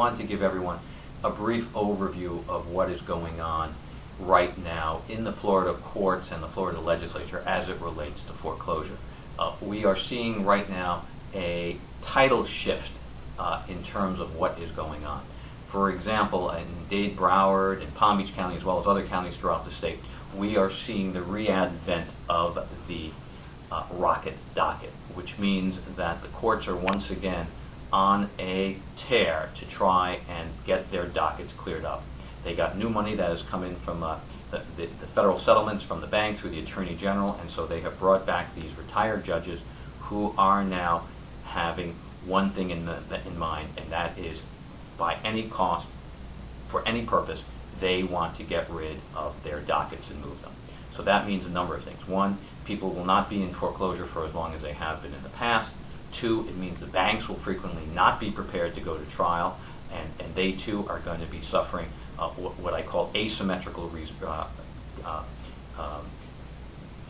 want to give everyone a brief overview of what is going on right now in the Florida courts and the Florida legislature as it relates to foreclosure. Uh, we are seeing right now a tidal shift uh, in terms of what is going on. For example, in Dade, Broward, and Palm Beach County, as well as other counties throughout the state, we are seeing the readvent of the uh, rocket docket, which means that the courts are once again on a tear to try and get their dockets cleared up. They got new money that has come in from uh, the, the, the, federal settlements from the bank through the Attorney General, and so they have brought back these retired judges who are now having one thing in, the, in mind, and that is by any cost, for any purpose, they want to get rid of their dockets and move them. So that means a number of things. One, people will not be in foreclosure for as long as they have been in the past. Two, it means the banks will frequently not be prepared to go to trial, and, and they too are going to be suffering uh, what, what, I call asymmetrical uh, uh, um,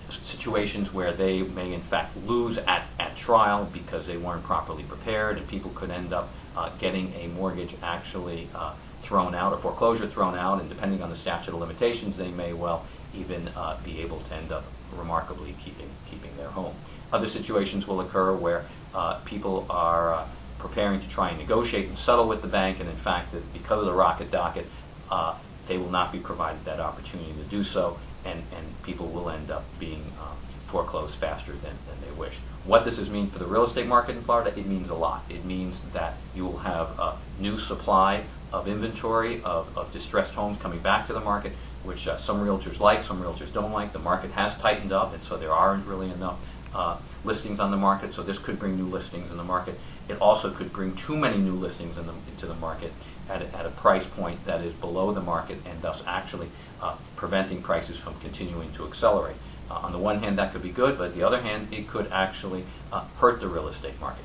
situations where they may in fact lose at, at trial because they weren't properly prepared, and people could end up uh, getting a mortgage actually uh, thrown out, a foreclosure thrown out, and depending on the statute of limitations, they may well even uh, be able to end up remarkably keeping, keeping their home. Other situations will occur where uh, people are uh, preparing to try and negotiate and settle with the bank, and in fact, that because of the rocket docket, uh, they will not be provided that opportunity to do so, and, and people will end up being um, foreclosed faster than, than they wish. What does this mean for the real estate market in Florida? It means a lot. It means that you will have a new supply of inventory of, of distressed homes coming back to the market, which uh, some realtors like, some realtors don't like. The market has tightened up, and so there aren't really enough uh, listings on the market, so this could bring new listings in the market. It also could bring too many new listings in the, into the market at a, at a price point that is below the market and thus actually uh, preventing prices from continuing to accelerate. Uh, on the one hand, that could be good, but on the other hand, it could actually uh, hurt the real estate market.